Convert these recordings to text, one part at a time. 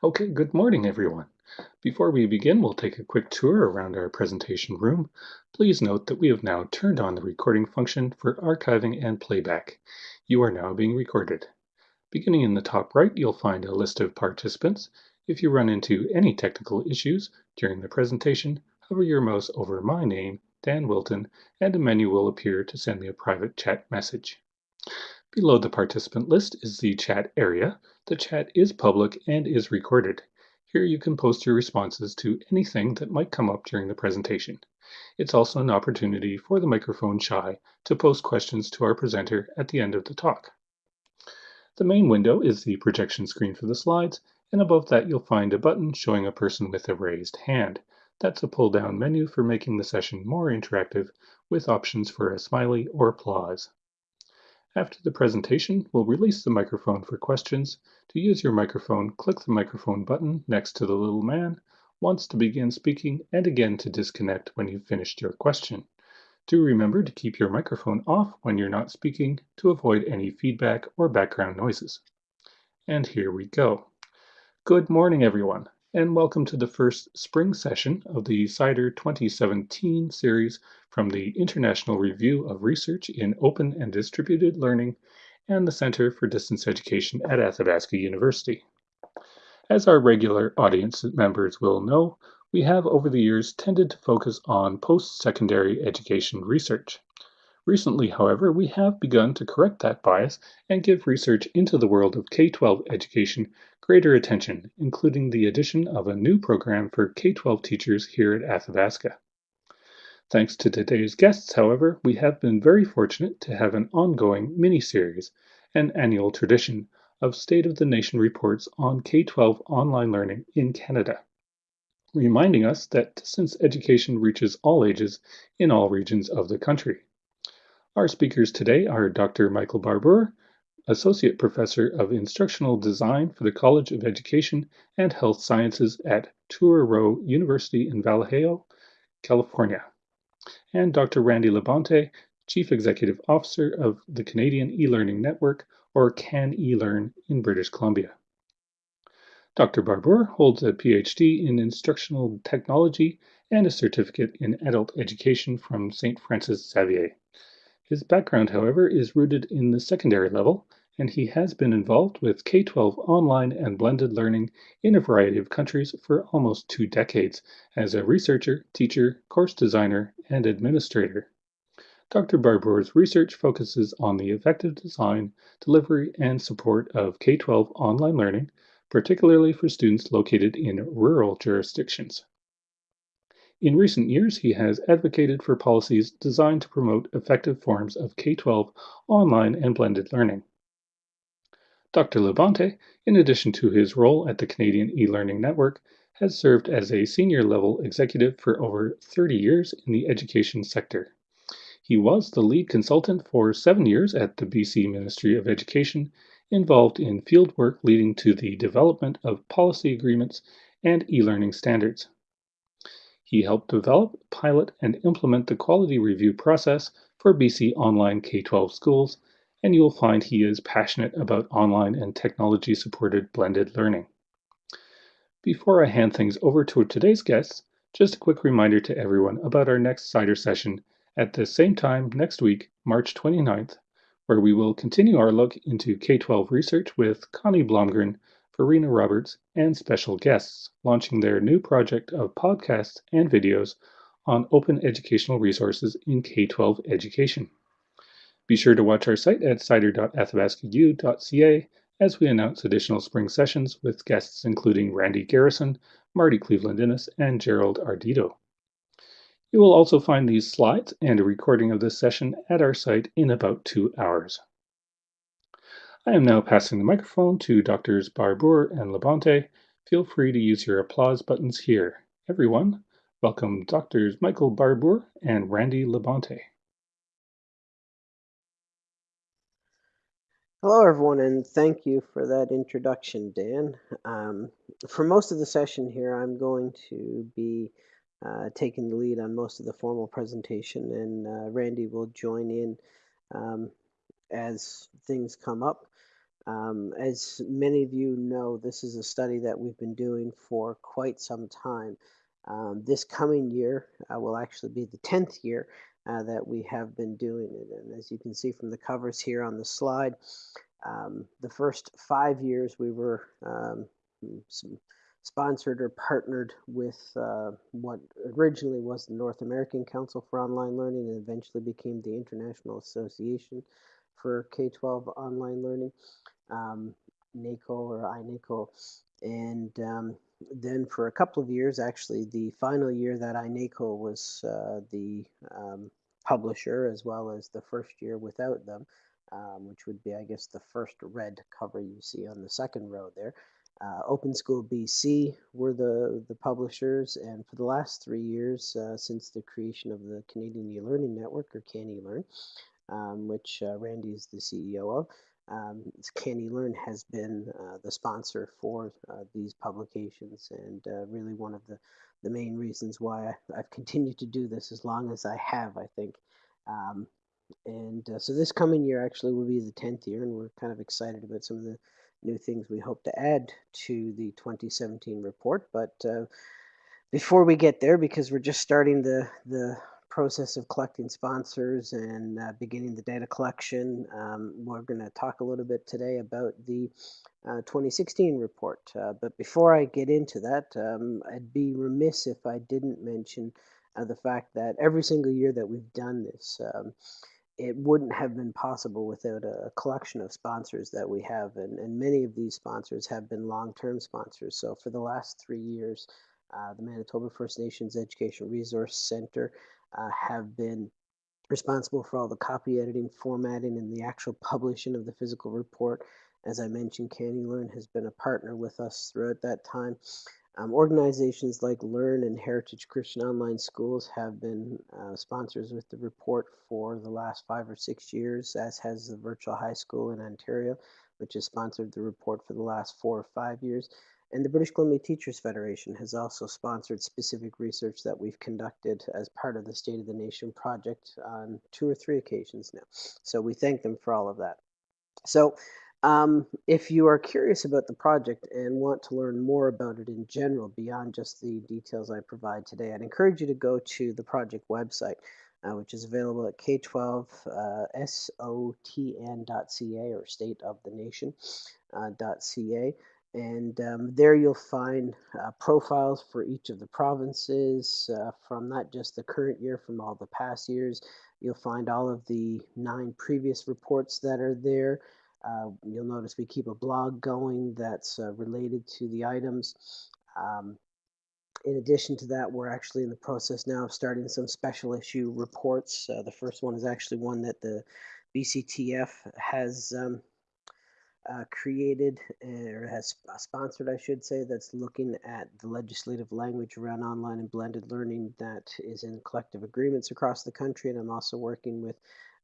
Okay, good morning, everyone. Before we begin, we'll take a quick tour around our presentation room. Please note that we have now turned on the recording function for archiving and playback. You are now being recorded. Beginning in the top right, you'll find a list of participants. If you run into any technical issues during the presentation, hover your mouse over my name, Dan Wilton, and a menu will appear to send me a private chat message. Below the participant list is the chat area. The chat is public and is recorded. Here you can post your responses to anything that might come up during the presentation. It's also an opportunity for the microphone shy to post questions to our presenter at the end of the talk. The main window is the projection screen for the slides, and above that you'll find a button showing a person with a raised hand. That's a pull-down menu for making the session more interactive with options for a smiley or applause. After the presentation, we'll release the microphone for questions. To use your microphone, click the microphone button next to the little man, once to begin speaking and again to disconnect when you've finished your question. Do remember to keep your microphone off when you're not speaking to avoid any feedback or background noises. And here we go. Good morning, everyone and welcome to the first spring session of the CIDER 2017 series from the International Review of Research in Open and Distributed Learning and the Center for Distance Education at Athabasca University. As our regular audience members will know, we have over the years tended to focus on post-secondary education research. Recently, however, we have begun to correct that bias and give research into the world of K-12 education greater attention, including the addition of a new program for K-12 teachers here at Athabasca. Thanks to today's guests, however, we have been very fortunate to have an ongoing mini-series, an annual tradition, of State of the Nation reports on K-12 online learning in Canada, reminding us that distance education reaches all ages in all regions of the country. Our speakers today are Dr. Michael Barbour, Associate Professor of Instructional Design for the College of Education and Health Sciences at Touro University in Vallejo, California, and Dr. Randy Labonte, Chief Executive Officer of the Canadian E-Learning Network, or CAN eLearn in British Columbia. Dr. Barbour holds a PhD in Instructional Technology and a certificate in Adult Education from St. Francis Xavier. His background, however, is rooted in the secondary level, and he has been involved with K-12 online and blended learning in a variety of countries for almost two decades as a researcher, teacher, course designer, and administrator. Dr. Barbour's research focuses on the effective design, delivery, and support of K-12 online learning, particularly for students located in rural jurisdictions. In recent years, he has advocated for policies designed to promote effective forms of K-12 online and blended learning. Dr. Labonte, in addition to his role at the Canadian e-learning network, has served as a senior level executive for over 30 years in the education sector. He was the lead consultant for seven years at the BC Ministry of Education, involved in fieldwork leading to the development of policy agreements and e-learning standards. He helped develop, pilot, and implement the quality review process for BC Online K-12 schools, and you will find he is passionate about online and technology-supported blended learning. Before I hand things over to today's guests, just a quick reminder to everyone about our next CIDER session at the same time next week, March 29th, where we will continue our look into K-12 research with Connie Blomgren Verena Roberts, and special guests launching their new project of podcasts and videos on open educational resources in K-12 education. Be sure to watch our site at cider.athabascau.ca as we announce additional spring sessions with guests including Randy Garrison, Marty Cleveland Innes, and Gerald Ardito. You will also find these slides and a recording of this session at our site in about two hours. I am now passing the microphone to Drs. Barbour and Labonte. Feel free to use your applause buttons here. Everyone, welcome Drs. Michael Barbour and Randy Labonte. Hello, everyone, and thank you for that introduction, Dan. Um, for most of the session here, I'm going to be uh, taking the lead on most of the formal presentation, and uh, Randy will join in um, as things come up. Um, as many of you know, this is a study that we've been doing for quite some time. Um, this coming year uh, will actually be the 10th year uh, that we have been doing it. And as you can see from the covers here on the slide, um, the first five years we were um, sponsored or partnered with uh, what originally was the North American Council for Online Learning and eventually became the International Association for K-12 Online Learning, um, NACOL or INACOL. And um, then for a couple of years, actually the final year that INACOL was uh, the um, publisher as well as the first year without them, um, which would be, I guess, the first red cover you see on the second row there. Uh, Open School BC were the, the publishers, and for the last three years, uh, since the creation of the Canadian E-Learning Network, or CanELearn, um, which uh, Randy is the CEO of, um, CanELearn has been uh, the sponsor for uh, these publications, and uh, really one of the, the main reasons why I, have continued to do this as long as I have, I think. Um, and uh, so this coming year actually will be the 10th year, and we're kind of excited about some of the new things we hope to add to the 2017 report. But uh, before we get there, because we're just starting the, the process of collecting sponsors and uh, beginning the data collection, um, we're going to talk a little bit today about the uh, 2016 report. Uh, but before I get into that, um, I'd be remiss if I didn't mention uh, the fact that every single year that we've done this, um, it wouldn't have been possible without a collection of sponsors that we have. And, and many of these sponsors have been long-term sponsors. So for the last three years, uh, the Manitoba First Nations Education Resource Center uh, have been responsible for all the copy editing, formatting, and the actual publishing of the physical report. As I mentioned, CanELearn has been a partner with us throughout that time. Um, organizations like Learn and Heritage Christian Online Schools have been uh, sponsors with the report for the last five or six years, as has the Virtual High School in Ontario, which has sponsored the report for the last four or five years. And the British Columbia Teachers Federation has also sponsored specific research that we've conducted as part of the State of the Nation project on two or three occasions now. So we thank them for all of that. So um, if you are curious about the project and want to learn more about it in general beyond just the details I provide today, I'd encourage you to go to the project website, uh, which is available at k12sotn.ca or state of the nation.ca. Uh, and um, there you'll find uh, profiles for each of the provinces uh, from not just the current year, from all the past years. You'll find all of the nine previous reports that are there. Uh, you'll notice we keep a blog going that's uh, related to the items. Um, in addition to that, we're actually in the process now of starting some special issue reports. Uh, the first one is actually one that the BCTF has um, uh, created or has sponsored, I should say, that's looking at the legislative language around online and blended learning that is in collective agreements across the country. And I'm also working with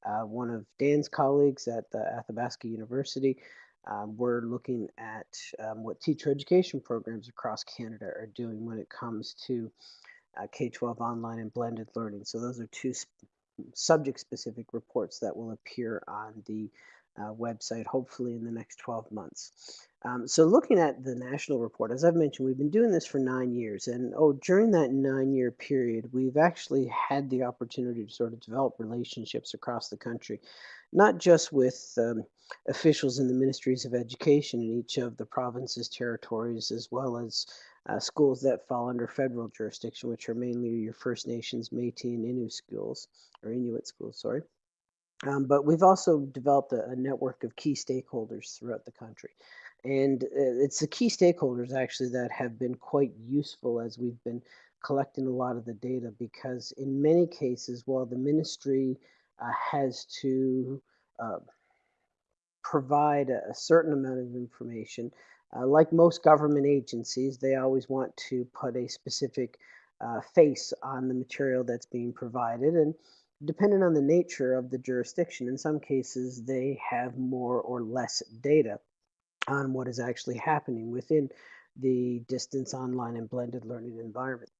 uh, one of Dan's colleagues at the Athabasca University. Um, we're looking at um, what teacher education programs across Canada are doing when it comes to uh, K-12 online and blended learning. So those are two sp subject-specific reports that will appear on the uh, website, hopefully in the next 12 months. Um, so looking at the national report, as I've mentioned, we've been doing this for nine years. And oh, during that nine-year period, we've actually had the opportunity to sort of develop relationships across the country, not just with um, officials in the ministries of education in each of the provinces, territories, as well as uh, schools that fall under federal jurisdiction, which are mainly your First Nations, Métis, and schools, or Inuit schools, sorry. Um, but we've also developed a, a, network of key stakeholders throughout the country. And uh, it's the key stakeholders actually that have been quite useful as we've been collecting a lot of the data because in many cases, while the ministry uh, has to uh, provide a, a, certain amount of information, uh, like most government agencies, they always want to put a specific uh, face on the material that's being provided. And depending on the nature of the jurisdiction, in some cases they have more or less data on what is actually happening within the distance online and blended learning environment.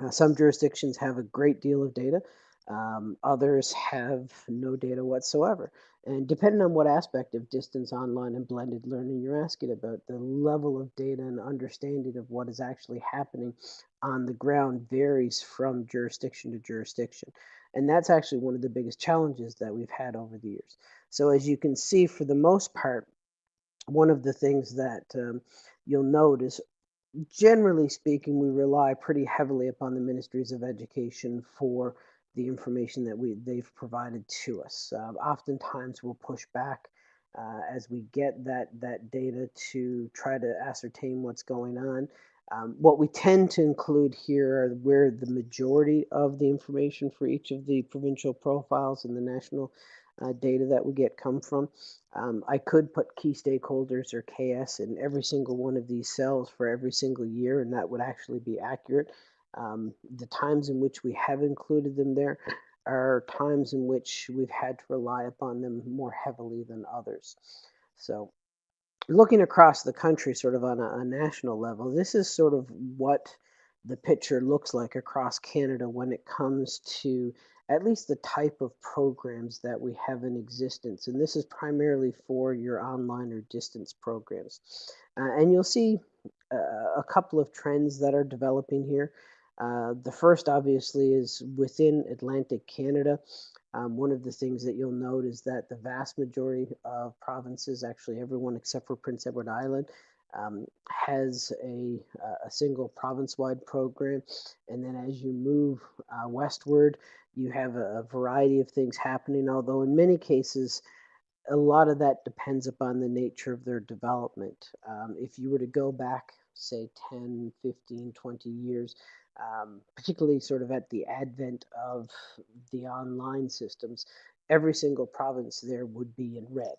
Uh, some jurisdictions have a great deal of data. Um, others have no data whatsoever. And depending on what aspect of distance, online, and blended learning you're asking about, the level of data and understanding of what is actually happening on the ground varies from jurisdiction to jurisdiction. And that's actually one of the biggest challenges that we've had over the years. So as you can see, for the most part, one of the things that um, you'll notice generally speaking, we rely pretty heavily upon the ministries of education for the information that we they've provided to us. Uh, oftentimes, we'll push back uh, as we get that that data to try to ascertain what's going on. Um, what we tend to include here are where the majority of the information for each of the provincial profiles and the national uh, data that we get come from. Um, I could put key stakeholders or KS in every single one of these cells for every single year, and that would actually be accurate. Um, the times in which we have included them there are times in which we've had to rely upon them more heavily than others. So looking across the country sort of on a, a national level, this is sort of what the picture looks like across Canada when it comes to at least the type of programs that we have in existence. And this is primarily for your online or distance programs. Uh, and you'll see uh, a couple of trends that are developing here. Uh, the first, obviously, is within Atlantic Canada. Um, one of the things that you'll note is that the vast majority of provinces, actually everyone except for Prince Edward Island, um, has a, a single province-wide program. And then as you move uh, westward, you have a, a variety of things happening, although in many cases, a lot of that depends upon the nature of their development. Um, if you were to go back, say 10, 15, 20 years, um, particularly sort of at the advent of the online systems, every single province there would be in red.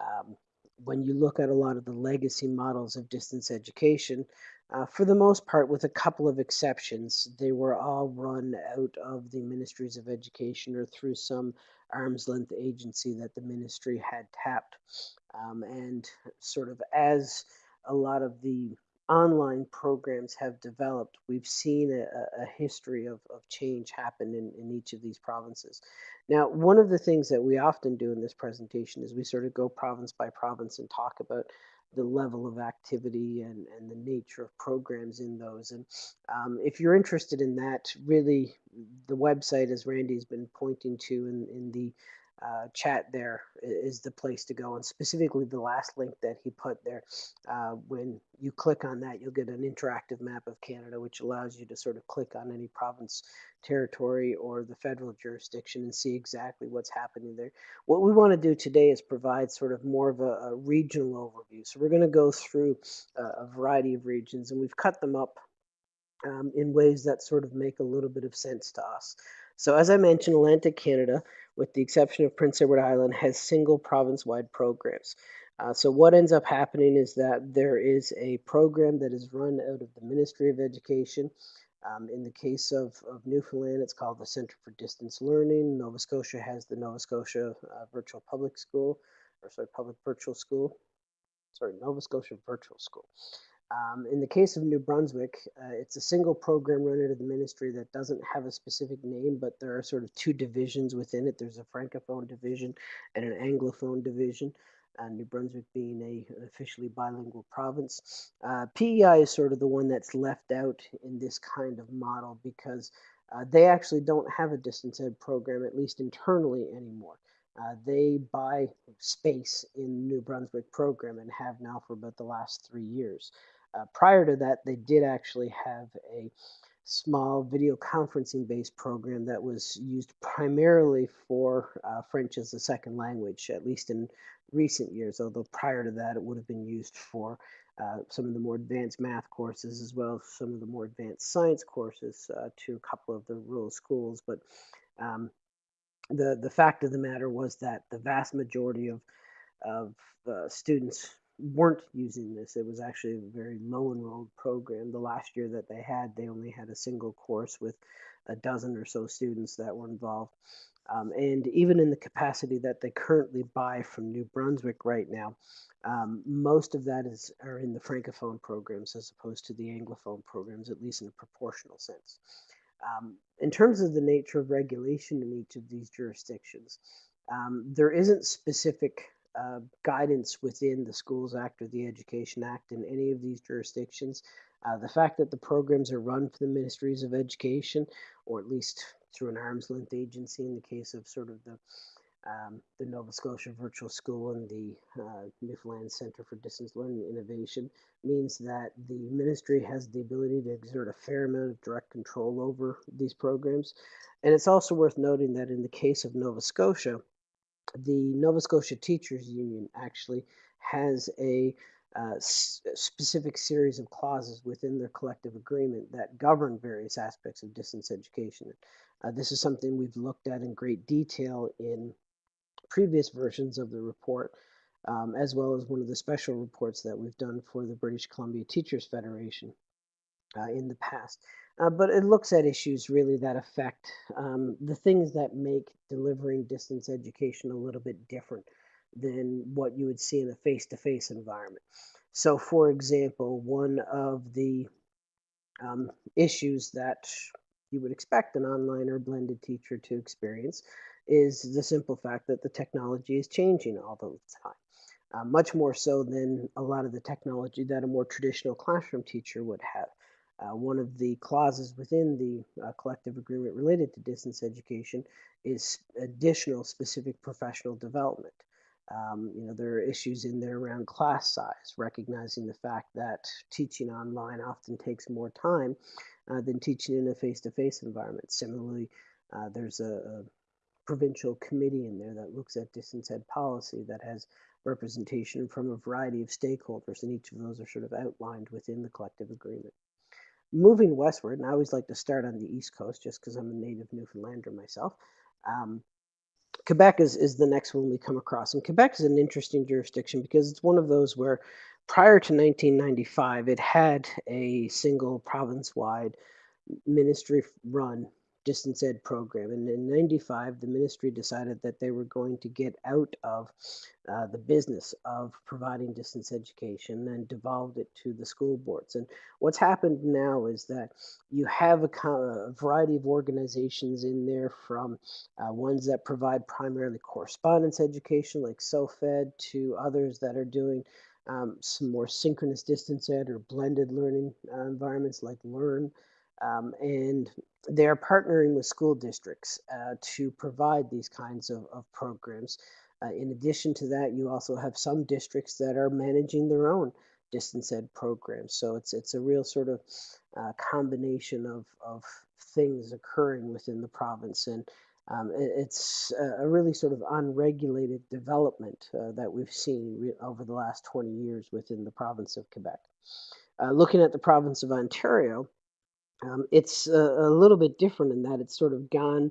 Um, when you look at a lot of the legacy models of distance education, uh, for the most part, with a couple of exceptions, they were all run out of the ministries of education or through some arm's length agency that the ministry had tapped. Um, and sort of as a lot of the online programs have developed, we've seen a, a history of, of change happen in, in each of these provinces. Now, one of the things that we often do in this presentation is we sort of go province by province and talk about the level of activity and, and the nature of programs in those. And um, if you're interested in that, really the website, as Randy's been pointing to in, in the uh, chat there is the place to go. And specifically, the last link that he put there, uh, when you click on that, you'll get an interactive map of Canada, which allows you to sort of click on any province, territory, or the federal jurisdiction and see exactly what's happening there. What we want to do today is provide sort of more of a, a regional overview. So we're going to go through a, a variety of regions, and we've cut them up um, in ways that sort of make a little bit of sense to us. So as I mentioned, Atlantic Canada, with the exception of Prince Edward Island, has single province-wide programs. Uh, so what ends up happening is that there is a program that is run out of the Ministry of Education. Um, in the case of, of Newfoundland, it's called the Center for Distance Learning. Nova Scotia has the Nova Scotia uh, Virtual Public School, or sorry, Public Virtual School. Sorry, Nova Scotia Virtual School. Um, in the case of New Brunswick, uh, it's a single program run out of the ministry that doesn't have a specific name, but there are sort of two divisions within it. There's a francophone division and an anglophone division. Uh, New Brunswick being a, officially bilingual province. Uh, PEI is sort of the one that's left out in this kind of model because uh, they actually don't have a distance ed program, at least internally anymore. Uh, they buy space in New Brunswick program and have now for about the last three years. Uh, prior to that, they did actually have a small video conferencing based program that was used primarily for uh, French as a second language, at least in recent years, although prior to that, it would have been used for uh, some of the more advanced math courses as well as some of the more advanced science courses uh, to a couple of the rural schools. But um, the, the fact of the matter was that the vast majority of, of uh, students weren't using this. It was actually a very low enrolled program. The last year that they had, they only had a single course with a dozen or so students that were involved. Um, and even in the capacity that they currently buy from New Brunswick right now, um, most of that is are in the francophone programs as opposed to the anglophone programs, at least in a proportional sense. Um, in terms of the nature of regulation in each of these jurisdictions, um, there isn't specific uh, guidance within the Schools Act or the Education Act in any of these jurisdictions. Uh, the fact that the programs are run for the ministries of education, or at least through an arm's length agency in the case of sort of the um, the Nova Scotia Virtual School and the uh, Newfoundland Center for Distance Learning Innovation means that the ministry has the ability to exert a fair amount of direct control over these programs. And it's also worth noting that in the case of Nova Scotia, the Nova Scotia Teachers Union actually has a uh, specific series of clauses within their collective agreement that govern various aspects of distance education. Uh, this is something we've looked at in great detail in previous versions of the report, um, as well as one of the special reports that we've done for the British Columbia Teachers Federation uh, in the past. Uh, but it looks at issues really that affect um, the things that make delivering distance education a little bit different than what you would see in a face-to-face environment. So for example, one of the um, issues that you would expect an online or blended teacher to experience is the simple fact that the technology is changing all the time. Uh, much more so than a lot of the technology that a more traditional classroom teacher would have. Uh, one of the clauses within the uh, collective agreement related to distance education is additional specific professional development. Um, you know, there are issues in there around class size, recognizing the fact that teaching online often takes more time uh, than teaching in a face-to-face environment. Similarly, uh, there's a, a, provincial committee in there that looks at distance ed policy that has representation from a variety of stakeholders, and each of those are sort of outlined within the collective agreement. Moving westward, and I always like to start on the East Coast just because I'm a native Newfoundlander myself. Um, Quebec is, is the next one we come across. And Quebec is an interesting jurisdiction because it's one of those where prior to 1995, it had a single province wide ministry run distance ed program. And in 95, the ministry decided that they were going to get out of uh, the business of providing distance education and devolved it to the school boards. And what's happened now is that you have a, a variety of organizations in there from uh, ones that provide primarily correspondence education like SOFAD to others that are doing um, some more synchronous distance ed or blended learning uh, environments like Learn. Um, and they're partnering with school districts uh, to provide these kinds of, of programs. Uh, in addition to that, you also have some districts that are managing their own distance ed programs. So it's it's a real sort of uh, combination of, of things occurring within the province. And um, it, it's a, a, really sort of unregulated development uh, that we've seen over the last 20 years within the province of Quebec. Uh, looking at the province of Ontario, um, it's a, a, little bit different in that it's sort of gone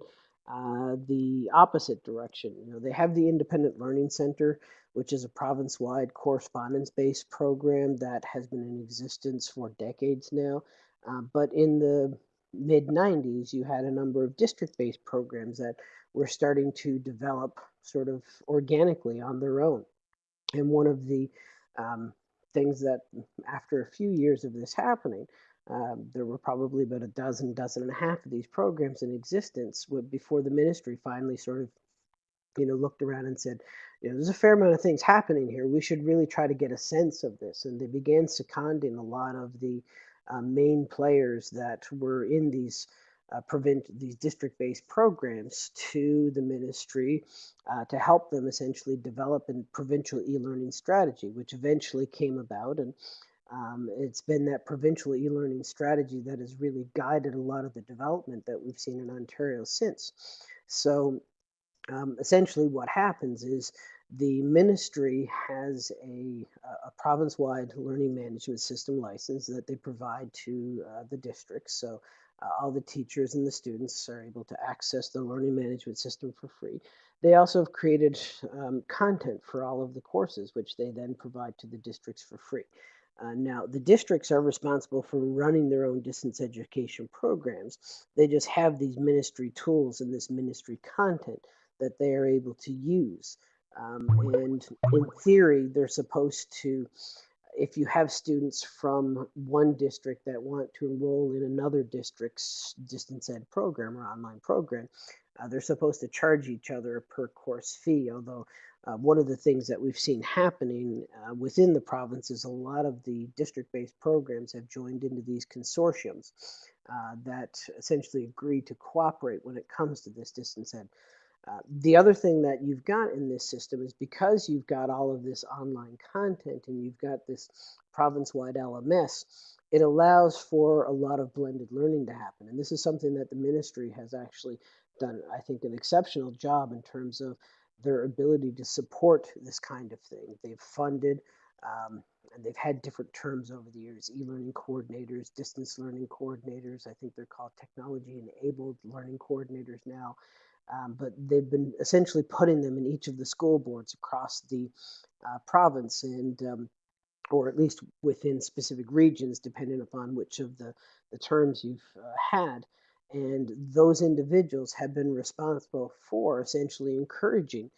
uh, the opposite direction. You know, they have the Independent Learning Center, which is a province-wide correspondence-based program that has been in existence for decades now. Uh, but in the mid 90s, you had a number of district-based programs that were starting to develop sort of organically on their own. And one of the um, things that, after a few years of this happening, um, there were probably about a dozen, dozen and a half of these programs in existence before the ministry finally sort of, you know, looked around and said, you know, there's a fair amount of things happening here. We should really try to get a sense of this. And they began seconding a lot of the uh, main players that were in these uh, prevent these district-based programs to the ministry uh, to help them essentially develop a provincial e-learning strategy, which eventually came about. And um, it's been that provincial e-learning strategy that has really guided a lot of the development that we've seen in Ontario since. So um, essentially what happens is the ministry has a, a province-wide learning management system license that they provide to uh, the districts. So uh, all the teachers and the students are able to access the learning management system for free. They also have created um, content for all of the courses, which they then provide to the districts for free. Uh, now, the districts are responsible for running their own distance education programs. They just have these ministry tools and this ministry content that they are able to use. Um, and in theory, they're supposed to if you have students from one district that want to enroll in another district's distance ed program or online program, uh, they're supposed to charge each other a per course fee. Although uh, one of the things that we've seen happening uh, within the province is a lot of the district based programs have joined into these consortiums uh, that essentially agree to cooperate when it comes to this distance ed. Uh, the other thing that you've got in this system is because you've got all of this online content and you've got this province-wide LMS, it allows for a lot of blended learning to happen. And this is something that the ministry has actually done, I think, an exceptional job in terms of their ability to support this kind of thing. They've funded um, and they've had different terms over the years e-learning coordinators distance learning coordinators. I think they're called technology enabled learning coordinators now. Um, but they've been essentially putting them in each of the school boards across the uh, province and um, or at least within specific regions depending upon which of the, the terms you've uh, had and those individuals have been responsible for essentially encouraging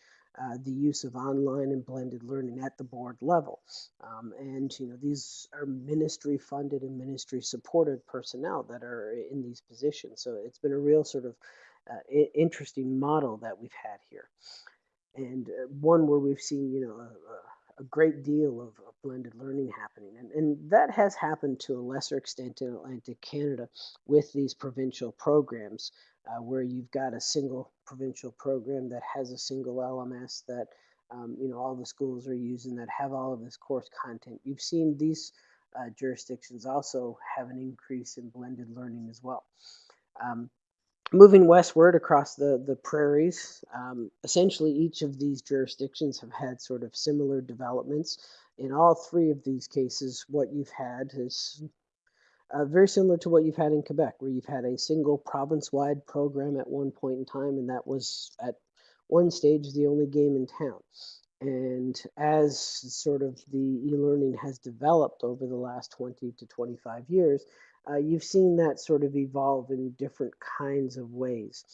uh, the use of online and blended learning at the board level. Um, and you know these are ministry funded and ministry supported personnel that are in these positions. So it's been a real sort of uh, interesting model that we've had here, and uh, one where we've seen you know a great deal of, of, blended learning happening, and, and that has happened to a lesser extent in Atlantic Canada with these provincial programs, uh, where you've got a single provincial program that has a single LMS that um, you know all the schools are using that have all of this course content. You've seen these uh, jurisdictions also have an increase in blended learning as well. Um, moving westward across the, the prairies, um, essentially each of these jurisdictions have had sort of similar developments. In all three of these cases, what you've had is uh, very similar to what you've had in Quebec, where you've had a single province-wide program at one point in time, and that was at one stage the only game in town. And as sort of the e-learning has developed over the last 20 to 25 years, uh, you've seen that sort of evolve in different kinds of ways.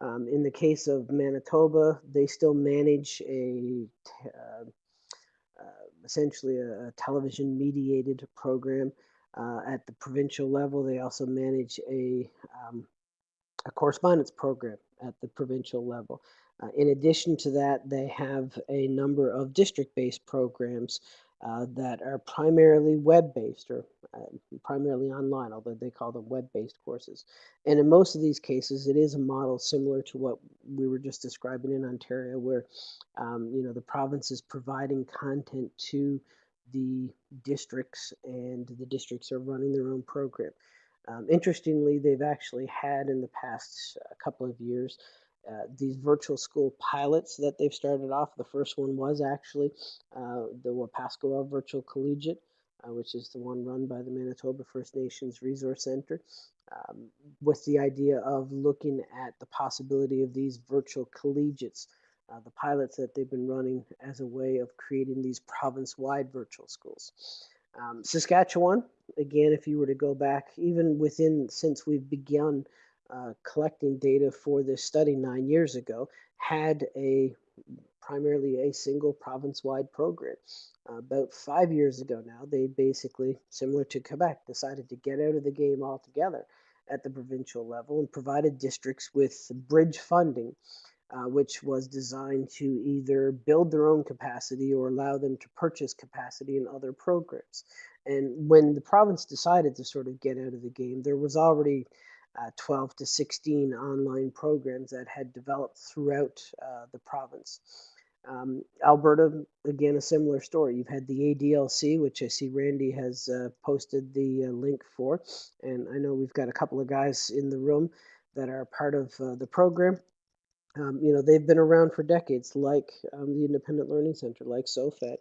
Um, in the case of Manitoba, they still manage a uh, uh, essentially a, a television mediated program uh, at the provincial level. They also manage a, um, a correspondence program at the provincial level. Uh, in addition to that, they have a number of district-based programs uh, that are primarily web-based or uh, primarily online, although they call them web-based courses. And in most of these cases, it is a model similar to what we were just describing in Ontario, where um, you know the province is providing content to the districts, and the districts are running their own program. Um, interestingly, they've actually had in the past uh, couple of years uh, these virtual school pilots that they've started off. The first one was actually uh, the Wapaskwa Virtual Collegiate, uh, which is the one run by the Manitoba First Nations Resource Center, um, with the idea of looking at the possibility of these virtual collegiates, uh, the pilots that they've been running as a way of creating these province-wide virtual schools. Um, Saskatchewan, again, if you were to go back, even within since we've begun uh, collecting data for this study nine years ago, had a primarily a single province-wide program. Uh, about five years ago now, they basically, similar to Quebec, decided to get out of the game altogether at the provincial level and provided districts with bridge funding, uh, which was designed to either build their own capacity or allow them to purchase capacity in other programs. And when the province decided to sort of get out of the game, there was already uh, 12 to 16 online programs that had developed throughout uh, the province. Um, Alberta, again, a similar story. You've had the ADLC, which I see Randy has uh, posted the uh, link for, and I know we've got a couple of guys in the room that are part of uh, the program. Um, you know, they've been around for decades, like um, the Independent Learning Center, like SOFAD.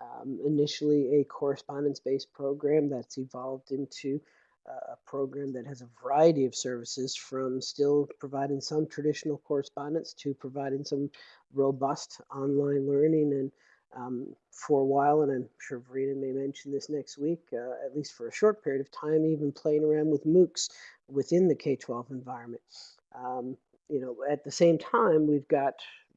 Um, initially, a correspondence-based program that's evolved into a program that has a variety of services from still providing some traditional correspondence to providing some robust online learning and um, for a while, and I'm sure Verena may mention this next week, uh, at least for a short period of time, even playing around with MOOCs within the K-12 environment. Um, you know, at the same time, we've got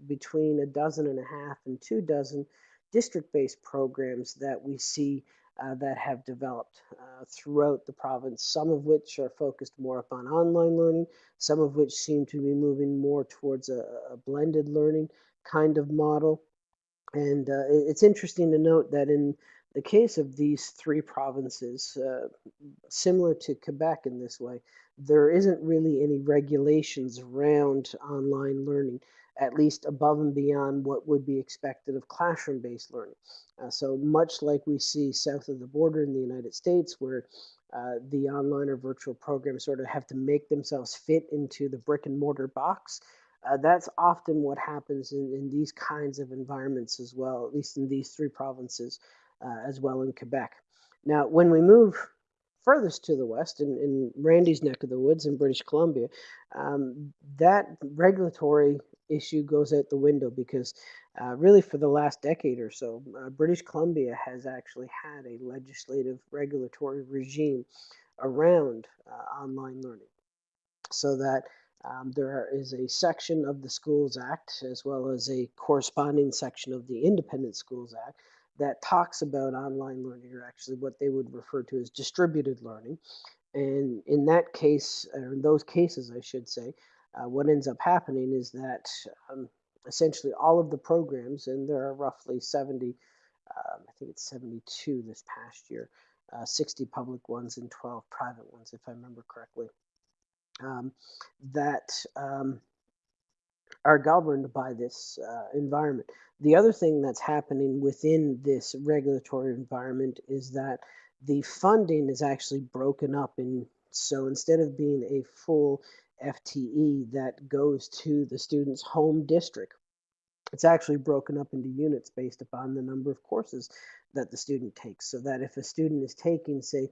between a dozen and a half and two dozen district-based programs that we see uh, that have developed uh, throughout the province, some of which are focused more upon online learning, some of which seem to be moving more towards a, a blended learning kind of model. And uh, it's interesting to note that in the case of these three provinces, uh, similar to Quebec in this way, there isn't really any regulations around online learning, at least above and beyond what would be expected of classroom-based learning. Uh, so much like we see south of the border in the United States, where uh, the online or virtual programs sort of have to make themselves fit into the brick and mortar box, uh, that's often what happens in, in these kinds of environments as well, at least in these three provinces, uh, as well in Quebec. Now, when we move furthest to the west, in, in Randy's neck of the woods in British Columbia, um, that regulatory issue goes out the window because uh, really for the last decade or so, uh, British Columbia has actually had a legislative regulatory regime around uh, online learning so that um, there is a section of the Schools Act, as well as a corresponding section of the Independent Schools Act, that talks about online learning, or actually what they would refer to as distributed learning. And in that case, or in those cases, I should say, uh, what ends up happening is that um, essentially all of the programs, and there are roughly 70, um, I think it's 72 this past year, uh, 60 public ones and 12 private ones, if I remember correctly um, that um, are governed by this uh, environment. The other thing that's happening within this regulatory environment is that the funding is actually broken up in so instead of being a full FTE that goes to the student's home district, it's actually broken up into units based upon the number of courses that the student takes. So that if a student is taking, say,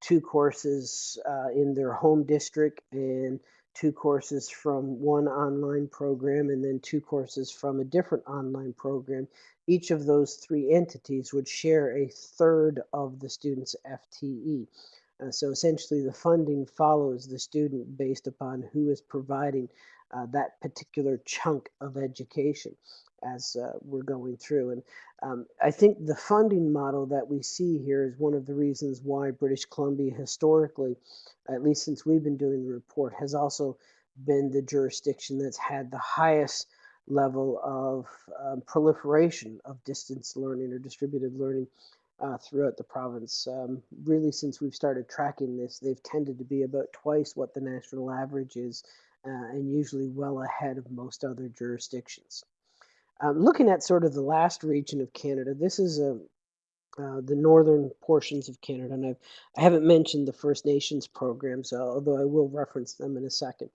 two courses uh, in their home district and two courses from one online program and then two courses from a different online program. Each of those three entities would share a third of the student's FTE. Uh, so essentially the funding follows the student based upon who is providing uh, that particular chunk of education as uh, we're going through. And um, I think the funding model that we see here is one of the reasons why British Columbia historically, at least since we've been doing the report, has also been the jurisdiction that's had the highest level of um, proliferation of distance learning or distributed learning uh, throughout the province. Um, really, since we've started tracking this, they've tended to be about twice what the national average is, uh, and usually well ahead of most other jurisdictions. Um, looking at sort of the last region of Canada, this is a, uh, the northern portions of Canada, and I've, I haven't mentioned the First Nations programs, uh, although I will reference them in a second.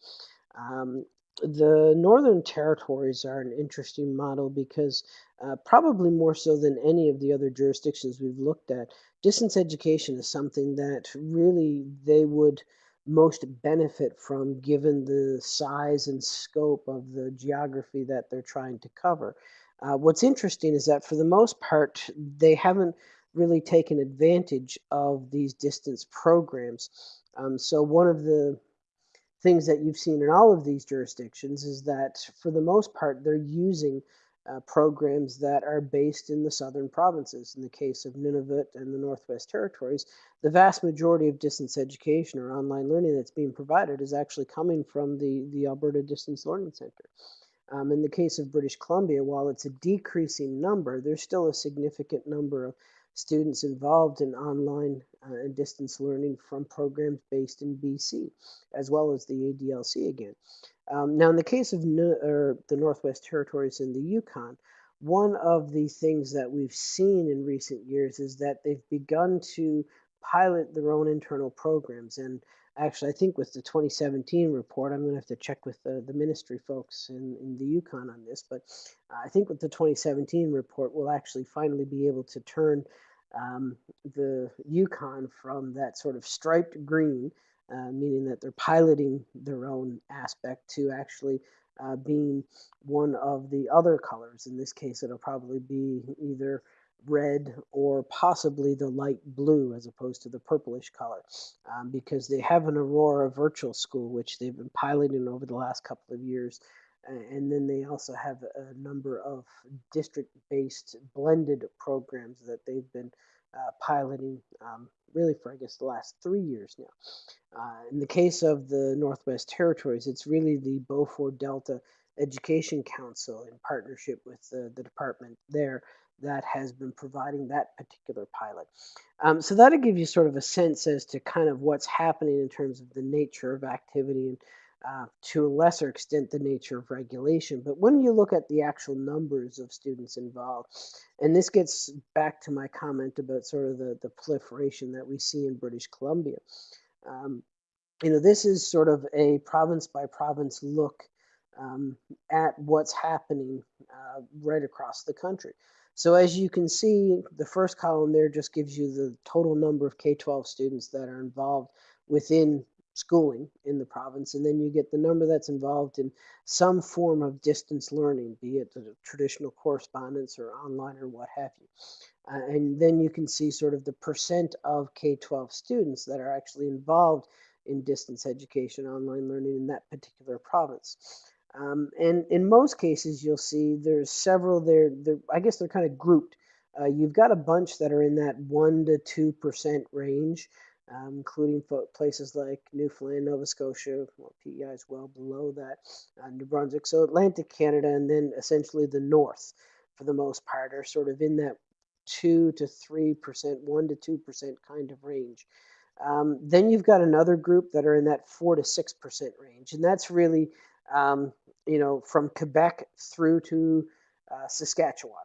Um, the Northern Territories are an interesting model because uh, probably more so than any of the other jurisdictions we've looked at, distance education is something that really they would most benefit from given the size and scope of the geography that they're trying to cover. Uh, what's interesting is that for the most part, they haven't really taken advantage of these distance programs. Um, so one of the things that you've seen in all of these jurisdictions is that for the most part, they're using uh, programs that are based in the southern provinces. In the case of Nunavut and the Northwest Territories, the vast majority of distance education or online learning that's being provided is actually coming from the, the Alberta Distance Learning Center. Um, in the case of British Columbia, while it's a decreasing number, there's still a significant number of students involved in online uh, and distance learning from programs based in BC, as well as the ADLC again. Um, now, in the case of the Northwest Territories and the Yukon, one of the things that we've seen in recent years is that they've begun to pilot their own internal programs. And actually, I think with the 2017 report, I'm going to have to check with the, the ministry folks in, in the Yukon on this, but I think with the 2017 report, we'll actually finally be able to turn um, the Yukon from that sort of striped green uh, meaning that they're piloting their own aspect to actually uh, being one of the other colors. In this case, it'll probably be either red or possibly the light blue as opposed to the purplish color um, because they have an Aurora virtual school which they've been piloting over the last couple of years and then they also have a number of district based blended programs that they've been uh, piloting um, really for, I guess, the last three years now. Uh, in the case of the Northwest Territories, it's really the Beaufort Delta Education Council in partnership with the, the department there that has been providing that particular pilot. Um, so that'll give you sort of a sense as to kind of what's happening in terms of the nature of activity and uh, to a lesser extent the nature of regulation. But when you look at the actual numbers of students involved, and this gets back to my comment about sort of the, the proliferation that we see in British Columbia. Um, you know, this is sort of a province by province look um, at what's happening uh, right across the country. So as you can see, the first column there just gives you the total number of K-12 students that are involved within schooling in the province, and then you get the number that's involved in some form of distance learning, be it traditional correspondence or online or what have you. Uh, and then you can see sort of the percent of K-12 students that are actually involved in distance education, online learning in that particular province. Um, and in most cases, you'll see there's several there. I guess they're kind of grouped. Uh, you've got a bunch that are in that one to two percent range, um, including places like Newfoundland, Nova Scotia. Well, PEI is well below that. Uh, New Brunswick, so Atlantic Canada, and then essentially the North, for the most part, are sort of in that two to three percent, one to two percent kind of range. Um, then you've got another group that are in that four to six percent range, and that's really um, you know, from Quebec through to uh, Saskatchewan.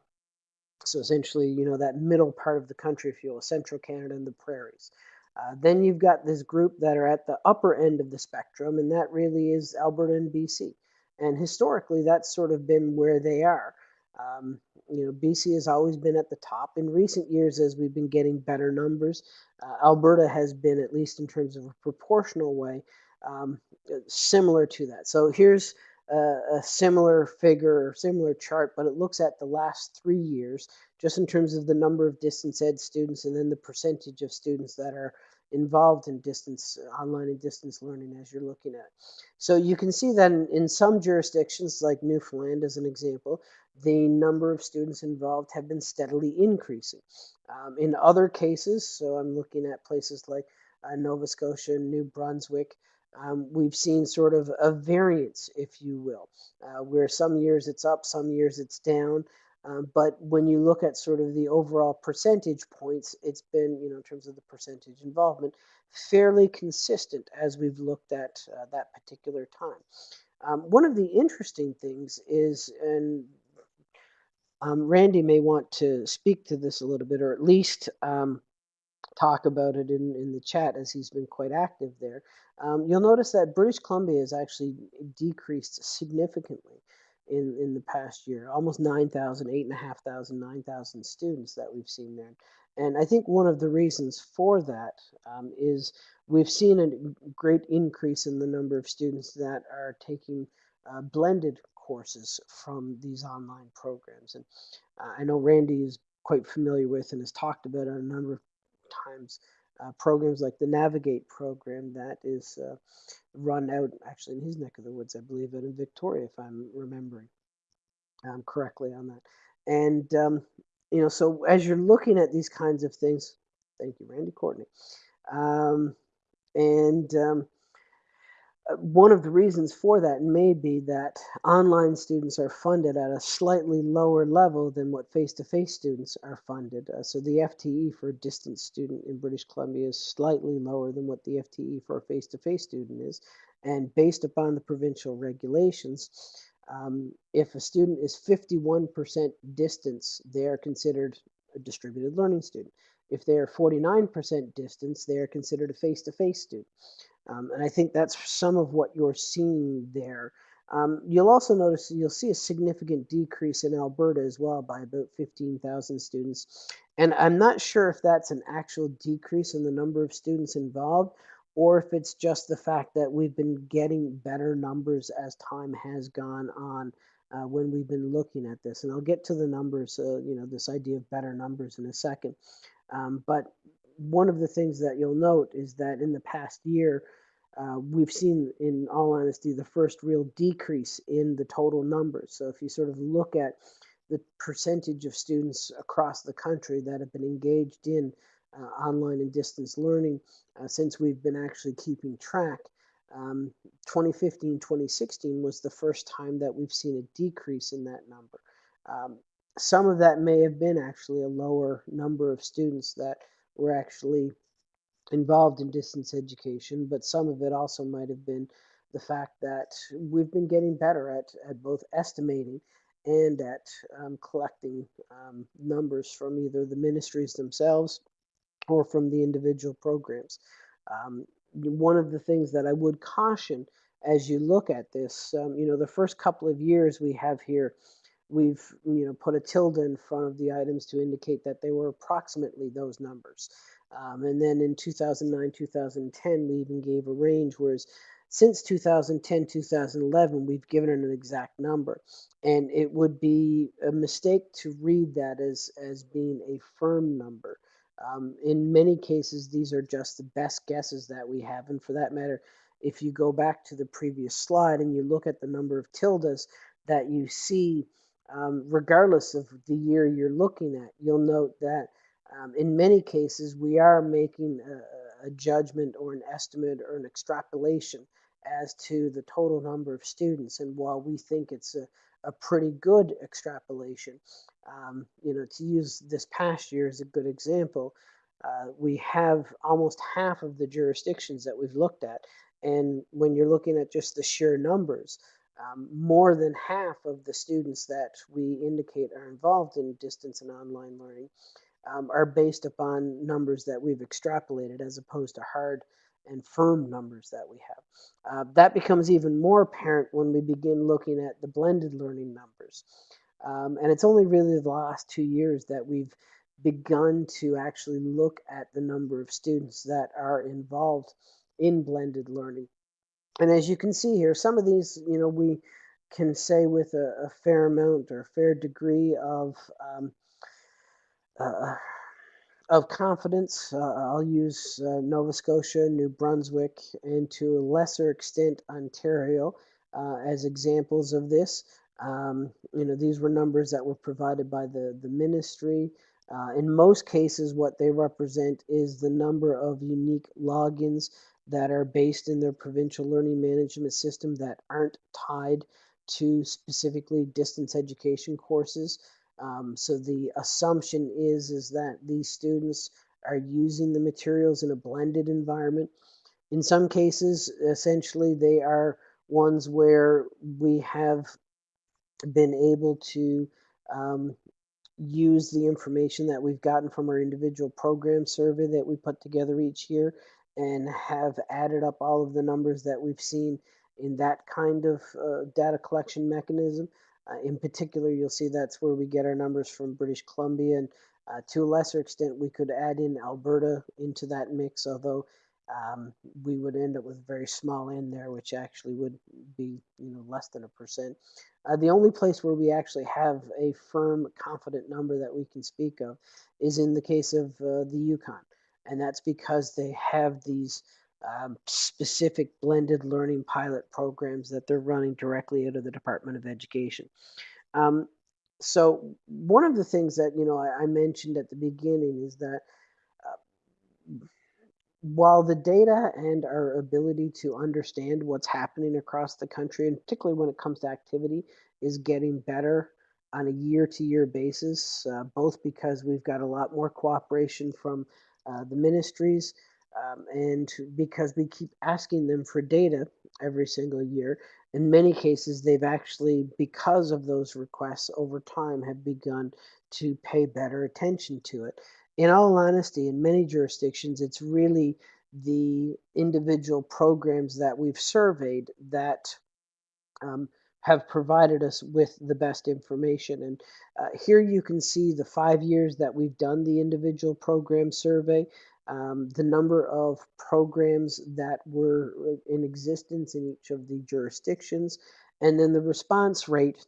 So essentially, you know, that middle part of the country, if you will, central Canada and the prairies. Uh, then you've got this group that are at the upper end of the spectrum, and that really is Alberta and BC. And historically, that's sort of been where they are. Um, you know, BC has always been at the top. In recent years, as we've been getting better numbers, uh, Alberta has been, at least in terms of a proportional way, um, similar to that. So here's a, a similar figure or similar chart, but it looks at the last three years, just in terms of the number of distance ed students and then the percentage of students that are involved in distance online and distance learning as you're looking at. So you can see that in, some jurisdictions like Newfoundland as an example, the number of students involved have been steadily increasing. Um, in other cases, so I'm looking at places like uh, Nova Scotia, New Brunswick, um, we've seen sort of a variance, if you will, uh, where some years it's up, some years it's down. Um, but when you look at sort of the overall percentage points, it's been, you know, in terms of the percentage involvement, fairly consistent as we've looked at uh, that particular time. Um, one of the interesting things is, and um, Randy may want to speak to this a little bit, or at least um, talk about it in, in the chat as he's been quite active there. Um, you'll notice that British Columbia has actually decreased significantly in, in the past year, almost 9,000, 8,500, 9,000 students that we've seen there. And I think one of the reasons for that um, is we've seen a great increase in the number of students that are taking uh, blended courses from these online programs. And uh, I know Randy is quite familiar with and has talked about it a number of times uh, programs like the Navigate program that is uh, run out actually in his neck of the woods, I believe, out in Victoria, if I'm remembering um, correctly on that. And, um, you know, so as you're looking at these kinds of things, thank you, Randy Courtney. Um, and um, one of the reasons for that may be that online students are funded at a slightly lower level than what face-to-face students are funded. Uh, so the FTE for a distance student in British Columbia is slightly lower than what the FTE for a face-to-face student is. And based upon the provincial regulations, um, if a student is 51% distance, they are considered a distributed learning student. If they are 49% distance, they are considered a face-to-face student. Um, and I think that's some of what you're seeing there. Um, you'll also notice you'll see a significant decrease in Alberta as well by about 15,000 students. And I'm not sure if that's an actual decrease in the number of students involved or if it's just the fact that we've been getting better numbers as time has gone on uh, when we've been looking at this. And I'll get to the numbers, uh, you know, this idea of better numbers in a second. Um, but one of the things that you'll note is that in the past year, uh, we've seen, in all honesty, the first real decrease in the total numbers. So if you sort of look at the percentage of students across the country that have been engaged in uh, online and distance learning uh, since we've been actually keeping track. Um, 2015, 2016 was the first time that we've seen a decrease in that number. Um, some of that may have been actually a lower number of students that were actually involved in distance education, but some of it also might have been the fact that we've been getting better at, at both estimating and at um, collecting um, numbers from either the ministries themselves or from the individual programs. Um, one of the things that I would caution as you look at this, um, you know, the first couple of years we have here, we've you know put a tilde in front of the items to indicate that they were approximately those numbers. Um, and then in 2009, 2010, we even gave a range, whereas since 2010, 2011, we've given it an exact number. And it would be a mistake to read that as, as being a firm number. Um, in many cases, these are just the best guesses that we have. And for that matter, if you go back to the previous slide and you look at the number of tildes that you see, um, regardless of the year you're looking at, you'll note that um, in many cases we are making a, a judgment or an estimate or an extrapolation as to the total number of students. And while we think it's a, a pretty good extrapolation, um, you know, to use this past year as a good example, uh, we have almost half of the jurisdictions that we've looked at. And when you're looking at just the sheer numbers, um, more than half of the students that we indicate are involved in distance and online learning um, are based upon numbers that we've extrapolated as opposed to hard and firm numbers that we have. Uh, that becomes even more apparent when we begin looking at the blended learning numbers. Um, and it's only really the last two years that we've begun to actually look at the number of students that are involved in blended learning. And as you can see here, some of these, you know, we can say with a, a fair amount or fair degree of um, uh, of confidence. Uh, I'll use uh, Nova Scotia, New Brunswick, and to a lesser extent Ontario uh, as examples of this. Um, you know, these were numbers that were provided by the, the ministry. Uh, in most cases, what they represent is the number of unique logins that are based in their provincial learning management system that aren't tied to specifically distance education courses. Um, so the assumption is is that these students are using the materials in a blended environment. In some cases, essentially, they are ones where we have been able to um, use the information that we've gotten from our individual program survey that we put together each year and have added up all of the numbers that we've seen in that kind of uh, data collection mechanism. Uh, in particular, you'll see that's where we get our numbers from British Columbia, and uh, to a lesser extent, we could add in Alberta into that mix, although um, we would end up with a very small n there, which actually would be you know less than a percent. Uh, the only place where we actually have a firm, confident number that we can speak of is in the case of uh, the Yukon, and that's because they have these um, specific blended learning pilot programs that they're running directly out of the Department of Education. Um, so one of the things that you know I, I mentioned at the beginning is that uh, while the data and our ability to understand what's happening across the country, and particularly when it comes to activity, is getting better on a year-to-year basis, uh, both because we've got a lot more cooperation from uh, the ministries, um, and because we keep asking them for data every single year, in many cases, they've actually, because of those requests over time, have begun to pay better attention to it. In all honesty, in many jurisdictions, it's really the individual programs that we've surveyed that um, have provided us with the best information. And uh, here you can see the five years that we've done the individual program survey um, the number of programs that were uh, in existence in each of the jurisdictions, and then the response rate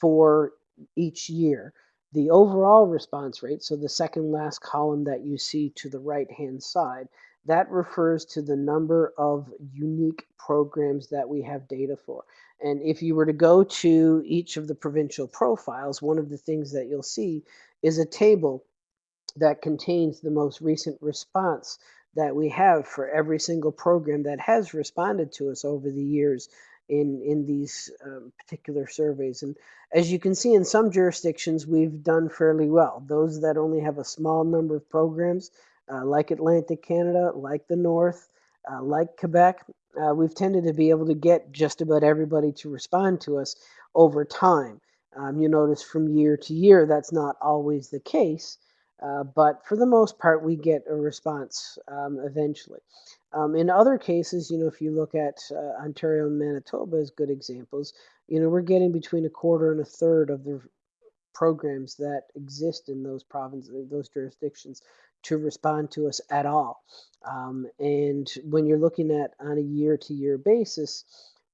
for each year. The overall response rate, so the second last column that you see to the right hand side, that refers to the number of unique programs that we have data for. And if you were to go to each of the provincial profiles, one of the things that you'll see is a table that contains the most recent response that we have for every single program that has responded to us over the years in in these um, particular surveys. And as you can see, in some jurisdictions, we've done fairly well. Those that only have a small number of programs, uh, like Atlantic Canada, like the North, uh, like Quebec, uh, we've tended to be able to get just about everybody to respond to us over time. Um, you notice from year to year, that's not always the case. Uh, but for the most part, we get a response um, eventually. Um, in other cases, you know, if you look at uh, Ontario and Manitoba as good examples, you know, we're getting between a quarter and a third of the programs that exist in those provinces, those jurisdictions, to respond to us at all. Um, and when you're looking at on a year-to-year basis,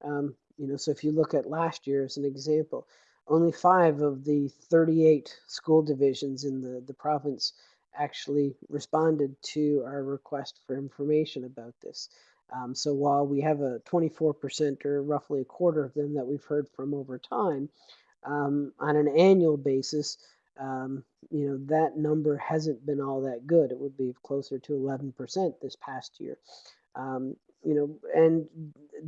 um, you know, so if you look at last year as an example, only five of the 38 school divisions in the, the province actually responded to our request for information about this. Um, so while we have a 24% or roughly a quarter of them that we've heard from over time, um, on an annual basis, um, you know, that number hasn't been all that good. It would be closer to 11% this past year. Um, you know, and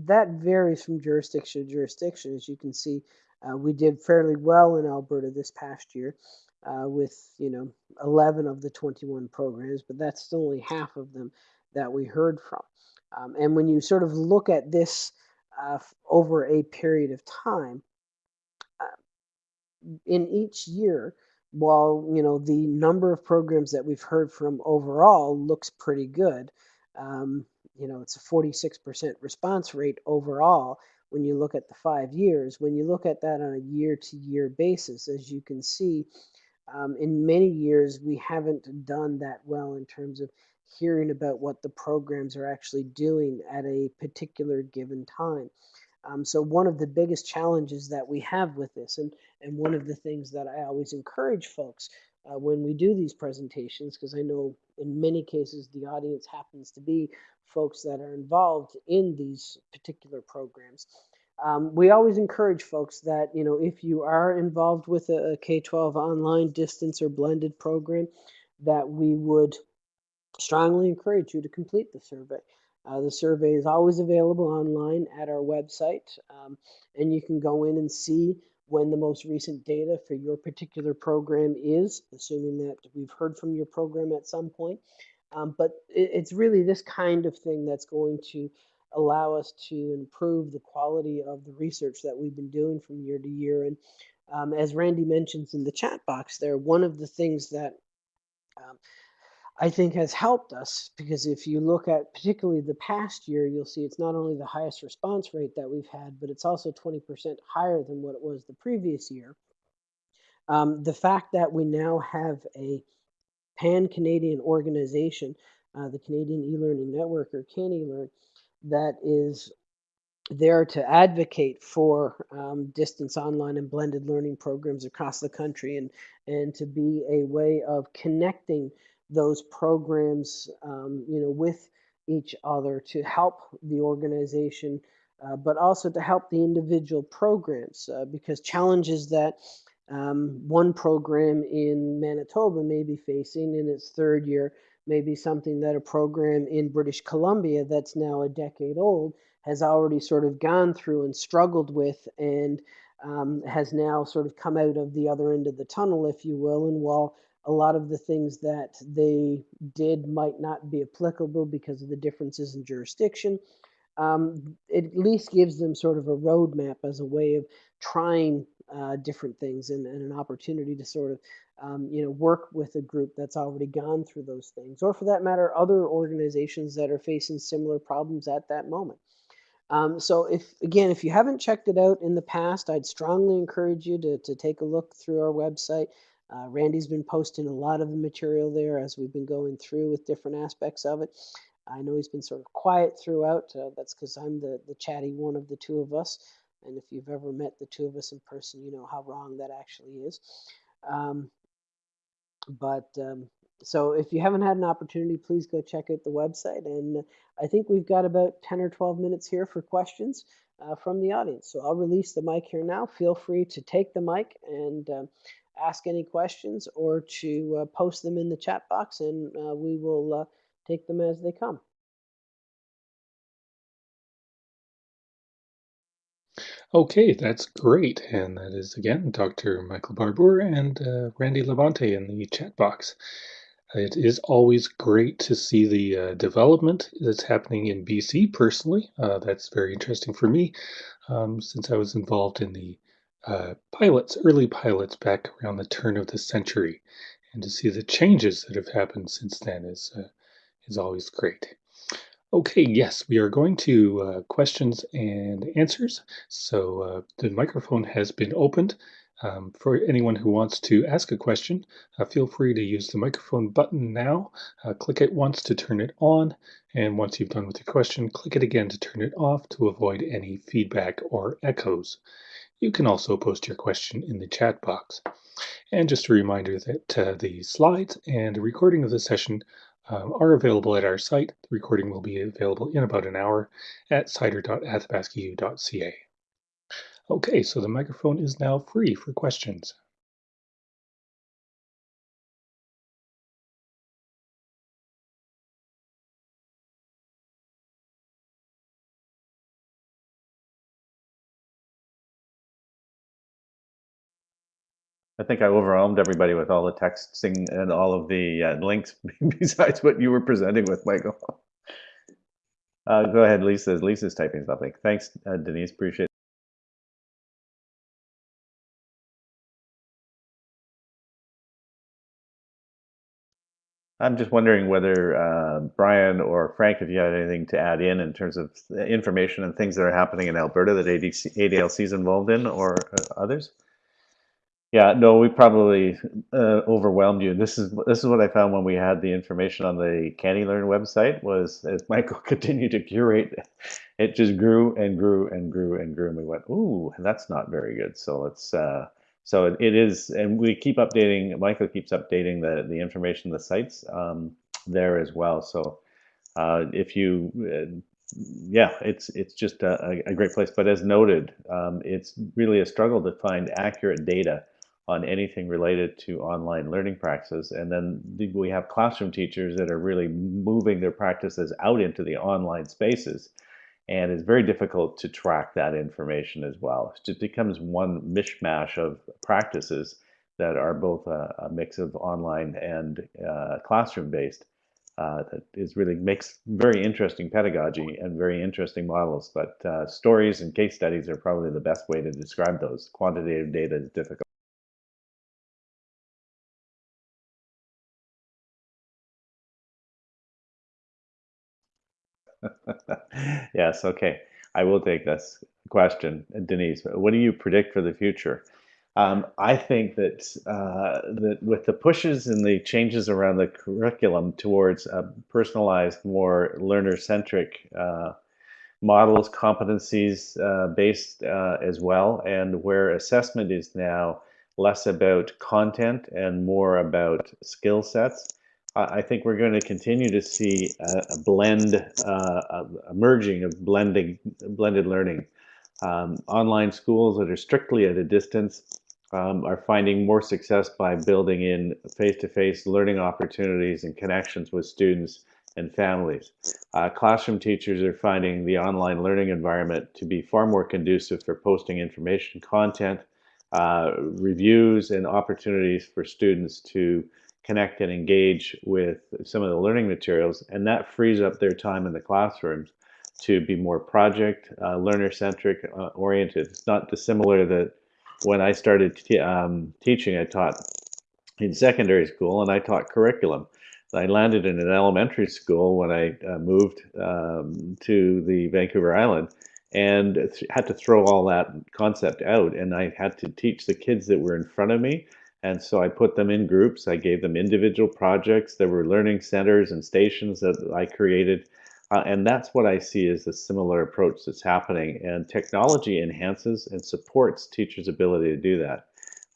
that varies from jurisdiction to jurisdiction. As you can see, uh, we did fairly well in Alberta this past year uh, with, you know, 11 of the 21 programs, but that's still only half of them that we heard from. Um, and when you sort of look at this uh, over a period of time, in each year, while you know the number of programs that we've heard from overall looks pretty good, um, you know it's a 46% response rate overall when you look at the five years. When you look at that on a year-to-year basis, as you can see, um, in many years we haven't done that well in terms of hearing about what the programs are actually doing at a particular given time. Um, so one of the biggest challenges that we have with this, and, and one of the things that I always encourage folks uh, when we do these presentations, because I know in many cases the audience happens to be folks that are involved in these particular programs. Um, we always encourage folks that, you know, if you are involved with a a K-12 online distance or blended program, that we would strongly encourage you to complete the survey. Uh, the survey is always available online at our website, um, and you can go in and see when the most recent data for your particular program is, assuming that we've heard from your program at some point. Um, but it, it's really this kind of thing that's going to allow us to improve the quality of the research that we've been doing from year to year. And um, as Randy mentions in the chat box there, one of the things that um, I think has helped us because if you look at particularly the past year, you'll see it's not only the highest response rate that we've had, but it's also 20% higher than what it was the previous year. Um, the fact that we now have a pan-Canadian organization, uh, the Canadian e-learning network or CANeLearn, that is there to advocate for um, distance online and blended learning programs across the country and, and to be a way of connecting those programs, um, you know, with each other to help the organization, uh, but also to help the individual programs uh, because challenges that um, one program in Manitoba may be facing in its third year may be something that a program in British Columbia that's now a decade old has already sort of gone through and struggled with and um, has now sort of come out of the other end of the tunnel, if you will. And while a lot of the things that they did might not be applicable because of the differences in jurisdiction. Um, it at least gives them sort of a roadmap as a way of trying uh, different things and, and, an opportunity to sort of um, you know work with a group that's already gone through those things or for that matter other organizations that are facing similar problems at that moment um, so if again if you haven't checked it out in the past i'd strongly encourage you to, to take a look through our website uh, Randy's been posting a lot of the material there as we've been going through with different aspects of it. I know he's been sort of quiet throughout. Uh, that's because I'm the, the chatty one of the two of us. And if you've ever met the two of us in person, you know how wrong that actually is. Um, but um, so if you haven't had an opportunity, please go check out the website. And I think we've got about 10 or 12 minutes here for questions uh, from the audience. So I'll release the mic here now. Feel free to take the mic and uh, ask any questions or to uh, post them in the chat box and uh, we will uh, take them as they come. Okay, that's great. And that is again Dr. Michael Barbour and uh, Randy Labonte in the chat box. It is always great to see the uh, development that's happening in BC personally. Uh, that's very interesting for me um, since I was involved in the uh, pilots, early pilots back around the turn of the century. And to see the changes that have happened since then is, uh, is always great. Okay, yes, we are going to uh, questions and answers. So uh, the microphone has been opened. Um, for anyone who wants to ask a question, uh, feel free to use the microphone button now. Uh, click it once to turn it on, and once you've done with your question, click it again to turn it off to avoid any feedback or echoes. You can also post your question in the chat box. And just a reminder that uh, the slides and a recording of the session um, are available at our site. The recording will be available in about an hour at cider.athabascau.ca. Okay, so the microphone is now free for questions. I think I overwhelmed everybody with all the texting and all of the uh, links besides what you were presenting with, Michael. Uh, go ahead, Lisa. Lisa's typing something. Thanks, uh, Denise. Appreciate it. I'm just wondering whether uh, Brian or Frank, if you had anything to add in in terms of information and things that are happening in Alberta that ADC, ADLC is involved in or uh, others. Yeah, no, we probably uh, overwhelmed you. This is this is what I found when we had the information on the CANeLearn website was as Michael continued to curate, it just grew and grew and grew and grew, and we went, ooh, that's not very good. So let's uh, so it, it is, and we keep updating. Michael keeps updating the the information, the sites um, there as well. So uh, if you, uh, yeah, it's it's just a, a, great place. But as noted, um, it's really a struggle to find accurate data on anything related to online learning practices. And then we have classroom teachers that are really moving their practices out into the online spaces and it's very difficult to track that information as well. It becomes one mishmash of practices that are both a, a mix of online and uh, classroom based. Uh, that is really makes very interesting pedagogy and very interesting models. But uh, stories and case studies are probably the best way to describe those. Quantitative data is difficult. yes, okay. I will take this question. Denise, what do you predict for the future? Um, I think that uh, that with the pushes and the changes around the curriculum towards personalized, more learner-centric uh, models, competencies uh, based uh, as well, and where assessment is now less about content and more about skill sets, I think we're going to continue to see a, blend, uh, a merging of blending, blended learning. Um, online schools that are strictly at a distance um, are finding more success by building in face-to-face -face learning opportunities and connections with students and families. Uh, classroom teachers are finding the online learning environment to be far more conducive for posting information content, uh, reviews, and opportunities for students to connect and engage with some of the learning materials, and that frees up their time in the classrooms to be more project, uh, learner-centric uh, oriented. It's not dissimilar that when I started um, teaching, I taught in secondary school and I taught curriculum. I landed in an elementary school when I uh, moved um, to the Vancouver Island and had to throw all that concept out and I had to teach the kids that were in front of me and so I put them in groups. I gave them individual projects. There were learning centers and stations that I created. Uh, and that's what I see as a similar approach that's happening. And technology enhances and supports teachers' ability to do that.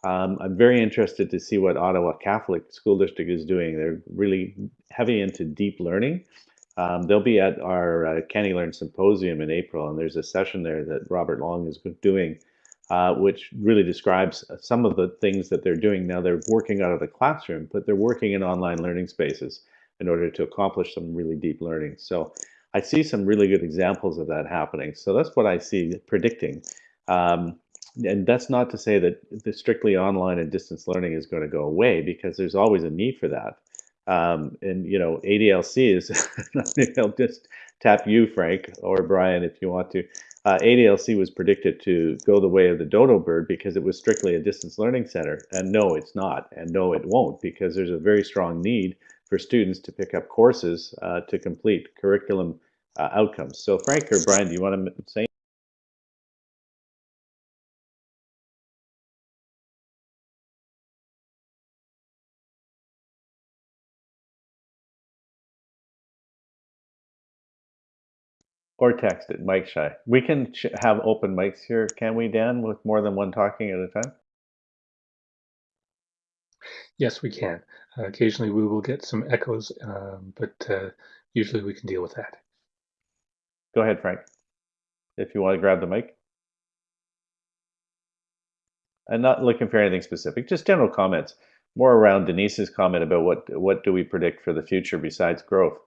Um, I'm very interested to see what Ottawa Catholic School District is doing. They're really heavy into deep learning. Um, they'll be at our uh, CANeLearn Symposium in April, and there's a session there that Robert Long is doing, uh, which really describes some of the things that they're doing. Now they're working out of the classroom, but they're working in online learning spaces in order to accomplish some really deep learning. So I see some really good examples of that happening. So that's what I see predicting. Um, and that's not to say that the strictly online and distance learning is going to go away because there's always a need for that. Um, and you know, ADLC is. I'll just tap you, Frank, or Brian, if you want to. Uh, ADLC was predicted to go the way of the dodo bird because it was strictly a distance learning center, and no, it's not, and no, it won't because there's a very strong need for students to pick up courses uh, to complete curriculum uh, outcomes. So, Frank or Brian, do you want to say? Or text it, Mike Shy. We can have open mics here, can we, Dan, with more than one talking at a time? Yes, we can. Uh, occasionally we will get some echoes, um, but uh, usually we can deal with that. Go ahead, Frank, if you want to grab the mic. I'm not looking for anything specific, just general comments, more around Denise's comment about what, what do we predict for the future besides growth.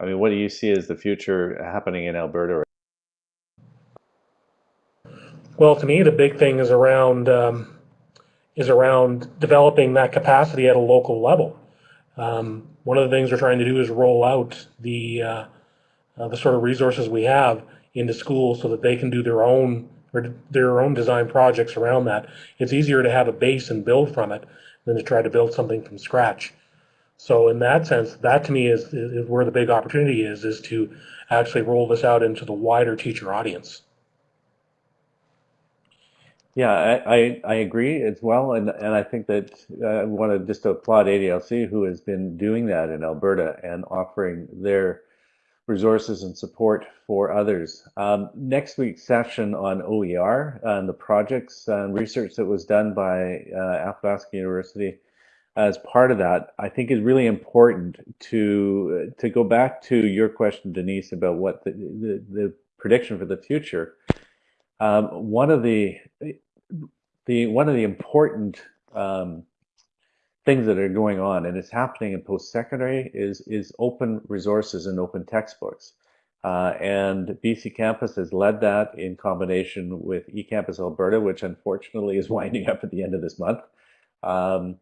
I mean, what do you see as the future happening in Alberta? Well, to me, the big thing is around um, is around developing that capacity at a local level. Um, one of the things we're trying to do is roll out the uh, uh, the sort of resources we have into schools so that they can do their own or their own design projects around that. It's easier to have a base and build from it than to try to build something from scratch. So in that sense, that to me is, is where the big opportunity is, is to actually roll this out into the wider teacher audience. Yeah, I, I, I, agree as well, and and I think that uh, I want to just applaud ADLC who has been doing that in Alberta and offering their resources and support for others. Um, next week's session on OER and the projects and research that was done by uh, Athabasca University as part of that, I think is really important to to go back to your question, Denise, about what the the, the prediction for the future. Um, one of the the one of the important um, things that are going on, and it's happening in post-secondary, is is open resources and open textbooks. Uh, and BC Campus has led that in combination with eCampus Alberta, which unfortunately is winding up at the end of this month. Um,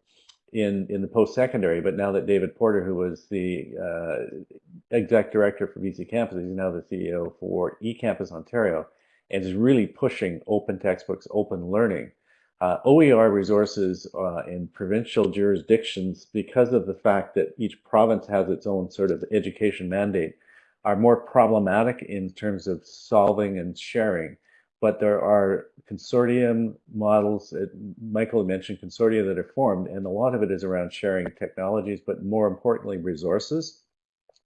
in in the post-secondary. But now that David Porter, who was the uh, exec director for BC Campus, he's now the CEO for eCampus Ontario, and is really pushing open textbooks, open learning. Uh, OER resources uh, in provincial jurisdictions, because of the fact that each province has its own sort of education mandate, are more problematic in terms of solving and sharing but there are consortium models. It, Michael mentioned consortia that are formed, and a lot of it is around sharing technologies, but more importantly, resources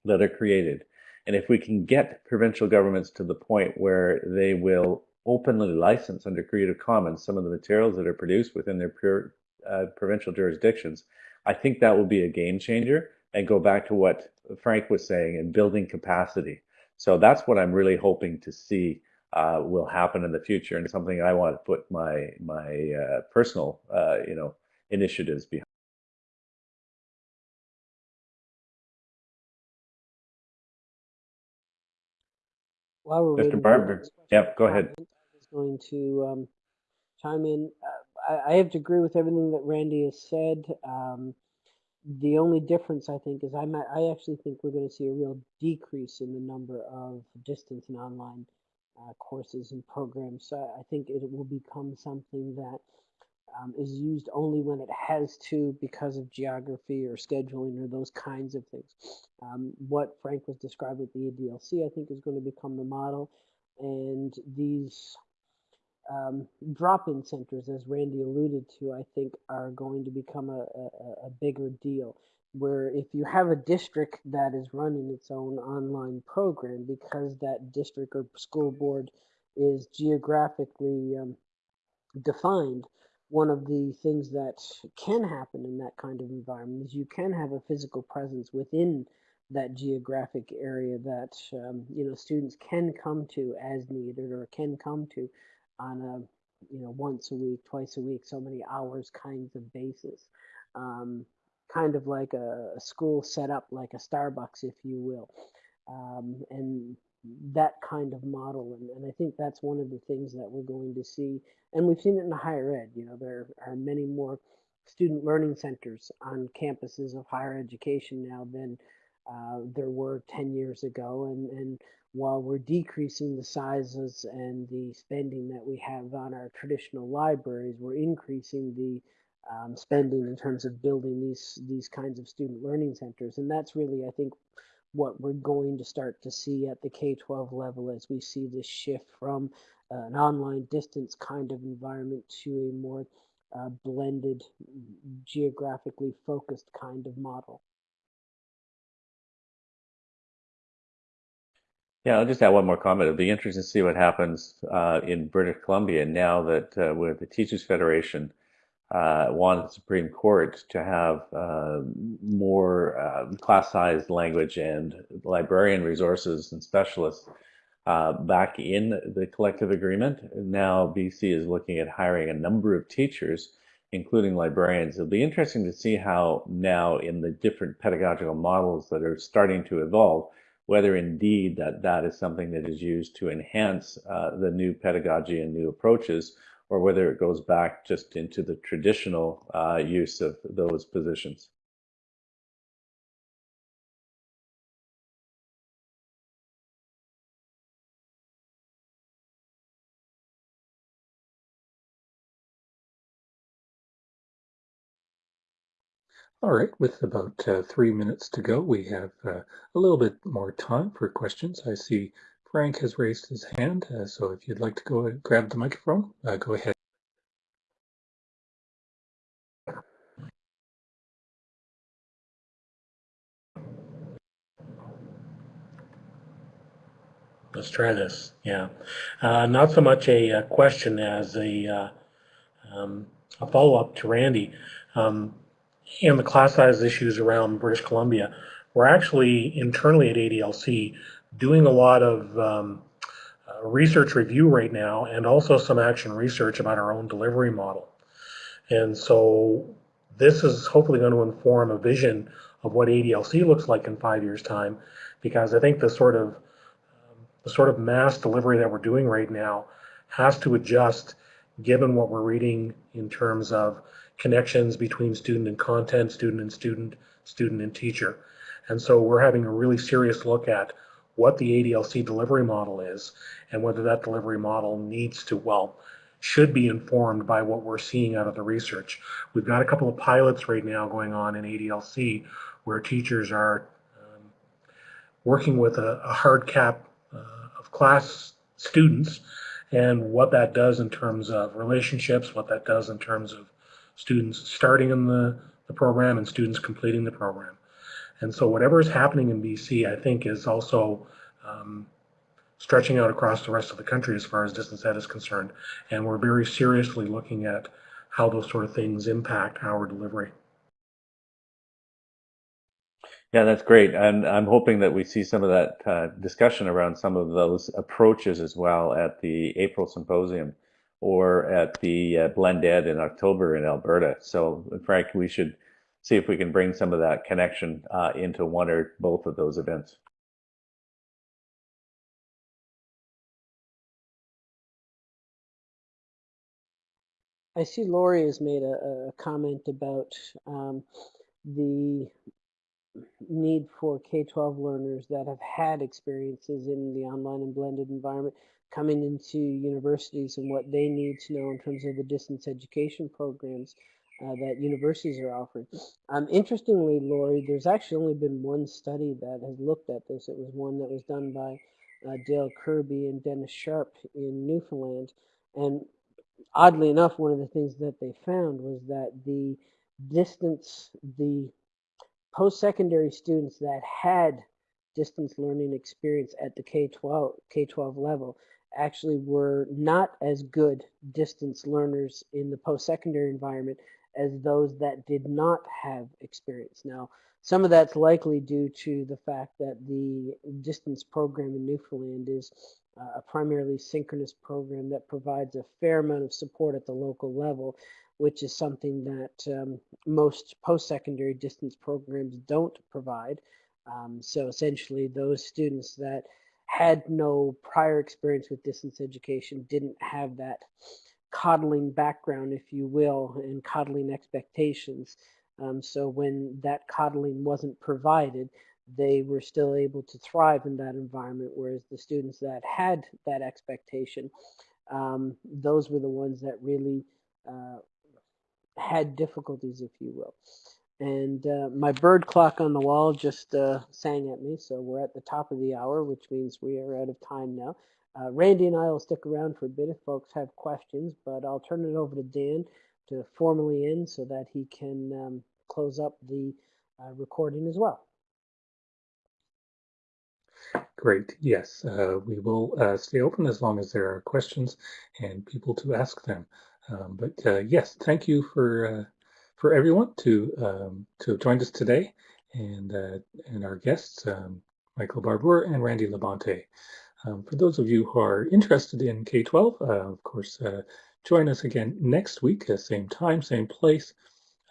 that are created. And if we can get provincial governments to the point where they will openly license under Creative Commons some of the materials that are produced within their pure, uh, provincial jurisdictions, I think that will be a game changer and go back to what Frank was saying and building capacity. So that's what I'm really hoping to see uh, will happen in the future and something I want to put my my uh, personal uh, you know initiatives behind. While we're Mr. Barbour, yep, go ahead. I was going to um, chime in. Uh, I, I, have to agree with everything that Randy has said. Um, the only difference I think is I might, I actually think we're going to see a real decrease in the number of distance and online uh, courses and programs. So I think it will become something that um, is used only when it has to because of geography or scheduling or those kinds of things. Um, what Frank was describing with the ADLC, I think, is going to become the model. And these um, drop-in centers, as Randy alluded to, I think are going to become a, a, a bigger deal where if you have a district that is running its own online program because that district or school board is geographically um, defined, one of the things that can happen in that kind of environment is you can have a physical presence within that geographic area that um, you know students can come to as needed or can come to on a you know once a week, twice a week, so many hours kinds of basis. Um, kind of like a, a, school set up like a Starbucks, if you will. Um, and that kind of model. And, and I think that's one of the things that we're going to see. And we've seen it in higher ed. You know, there are many more student learning centers on campuses of higher education now than uh, there were 10 years ago. And, and while we're decreasing the sizes and the spending that we have on our traditional libraries, we're increasing the um, spending in terms of building these these kinds of student learning centers. And that's really, I think, what we're going to start to see at the K-12 level as we see this shift from uh, an online distance kind of environment to a more uh, blended, geographically focused kind of model. Yeah, I'll just add one more comment. It'll be interesting to see what happens uh, in British Columbia now that uh, with the Teachers Federation uh, wanted the Supreme Court to have uh, more uh, class-sized language and librarian resources and specialists uh, back in the collective agreement. Now BC is looking at hiring a number of teachers, including librarians. It'll be interesting to see how now in the different pedagogical models that are starting to evolve, whether indeed that that is something that is used to enhance uh, the new pedagogy and new approaches, or whether it goes back just into the traditional uh, use of those positions. All right, with about uh, three minutes to go, we have uh, a little bit more time for questions. I see Frank has raised his hand, uh, so if you'd like to go and grab the microphone, uh, go ahead. Let's try this. Yeah, uh, not so much a, a, question as a uh, um, a follow up to Randy. Um, and the class size issues around British Columbia, we're actually internally at ADLC doing a lot of um, uh, research review right now and also some action research about our own delivery model. And so this is hopefully going to inform a vision of what ADLC looks like in five years time because I think the sort of um, the sort of mass delivery that we're doing right now has to adjust given what we're reading in terms of connections between student and content, student and student, student and teacher. And so we're having a really serious look at what the ADLC delivery model is and whether that delivery model needs to, well, should be informed by what we're seeing out of the research. We've got a couple of pilots right now going on in ADLC where teachers are um, working with a, a hard cap uh, of class students and what that does in terms of relationships, what that does in terms of students starting in the, the program and students completing the program. And so whatever is happening in BC, I think is also um, stretching out across the rest of the country as far as distance ed is concerned. And we're very seriously looking at how those sort of things impact our delivery. Yeah, that's great. And I'm hoping that we see some of that uh, discussion around some of those approaches as well at the April symposium or at the uh, Blend Ed in October in Alberta. So, Frank, we should see if we can bring some of that connection uh, into one or both of those events. I see Lori has made a, a comment about um, the need for K-12 learners that have had experiences in the online and blended environment coming into universities and what they need to know in terms of the distance education programs uh, that universities are offering. Um, interestingly, Lori, there's actually only been one study that has looked at this. It was one that was done by uh, Dale Kirby and Dennis Sharpe in Newfoundland. And oddly enough, one of the things that they found was that the distance, the post-secondary students that had distance learning experience at the K-12 K-12 level actually were not as good distance learners in the post-secondary environment as those that did not have experience. Now, some of that's likely due to the fact that the distance program in Newfoundland is uh, a primarily synchronous program that provides a fair amount of support at the local level, which is something that um, most post-secondary distance programs don't provide. Um, so essentially, those students that had no prior experience with distance education didn't have that coddling background, if you will, and coddling expectations. Um, so when that coddling wasn't provided, they were still able to thrive in that environment, whereas the students that had that expectation, um, those were the ones that really uh, had difficulties, if you will. And uh, my bird clock on the wall just uh, sang at me, so we're at the top of the hour, which means we are out of time now. Uh, Randy and I will stick around for a bit if folks have questions, but I'll turn it over to Dan to formally end so that he can um, close up the uh, recording as well. Great. Yes, uh, we will uh, stay open as long as there are questions and people to ask them. Um, but yes, thank you for for everyone to um, to have joined us today, and uh, and our guests, um, Michael Barbour and Randy LaBonte. Um, for those of you who are interested in K-12, uh, of course, uh, join us again next week, at same time, same place,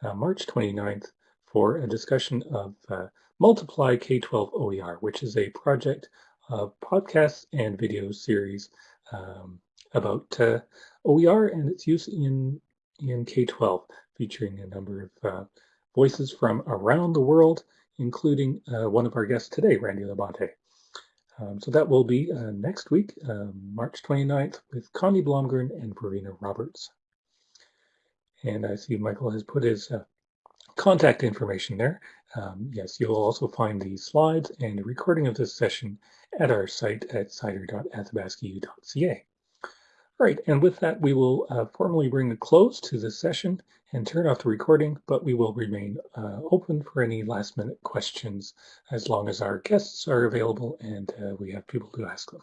uh, March 29th, for a discussion of uh, Multiply K-12 OER, which is a project of podcasts and video series um, about uh, OER and its use in, in K-12, featuring a number of uh, voices from around the world, including uh, one of our guests today, Randy LaBonte. Um, so that will be uh, next week, um, March 29th, with Connie Blomgren and Verena Roberts. And I see Michael has put his uh, contact information there. Um, yes, you'll also find the slides and a recording of this session at our site at cider.athabascau.ca. All right, and with that, we will uh, formally bring a close to this session and turn off the recording, but we will remain uh, open for any last minute questions as long as our guests are available and uh, we have people to ask them.